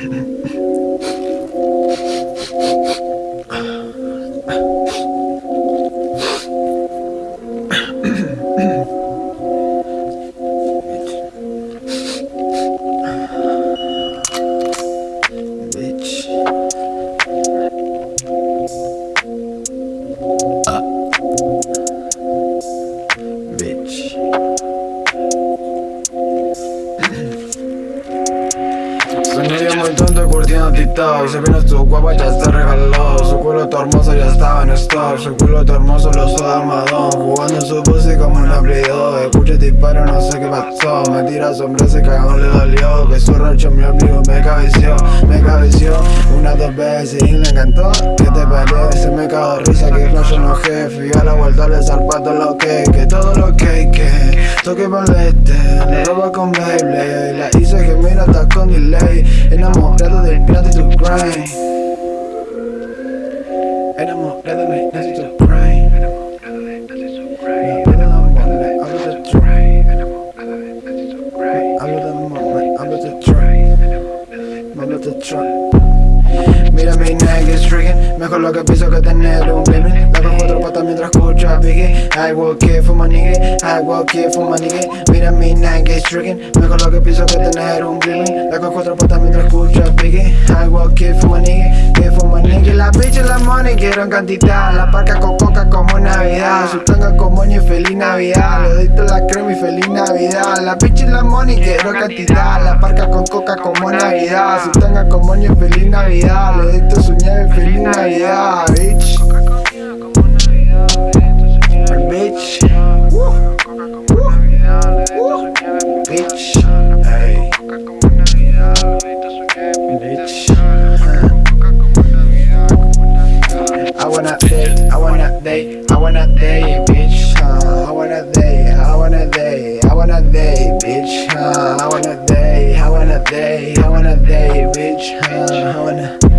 はい。Curtiendo TikTok. Se vino tu guapa ya está regaló Su culo tu hermoso ya estaba en stock. Su culo tu hermoso lo de armadón. Jugando su pussy como un abrido Escucha disparo no sé qué pasó. Me tira sombra ese cagón le dolió. Que su rancho mi amigo me cabeció. Me cabeció una dos veces y le encantó. ¿Qué te parece? Me cago risa que no jefe. Y a la vuelta le zarpato lo que Que todo lo que que palete, le roba con Beyblade La hice que mira hasta con delay Enamorado del pirata y tu grind Enamorado de nazi tu grind Enamorado de nazi tu grind Hablo de train Hablo de amor, hablo de train Hablo de train Mira mi neck is tricking. Mejor lo que pienso que tener un glimmering I walk here for my nigga I walk here for my nigga Mira mi neck is tricking Mejor lo que pienso que tener un glimmering La cojo cuatro patas mientras escucho a Biggie I walk here for my nigga Here for my nigga La bitch y la money quiero en cantidad. La parca con coca como Navidad. Su tanga con moño y feliz Navidad. Le doy la crema y feliz Navidad. La bitch y la money quiero en cantidad. La parca con coca como Navidad. Su tanga con moño y feliz Navidad. Le doy su want to they, I want to they, I want to they, bitch, huh? I want to they, I want to they, I want to they, bitch, huh? I want to they, I want to they, I want to they, bitch, huh? I wanna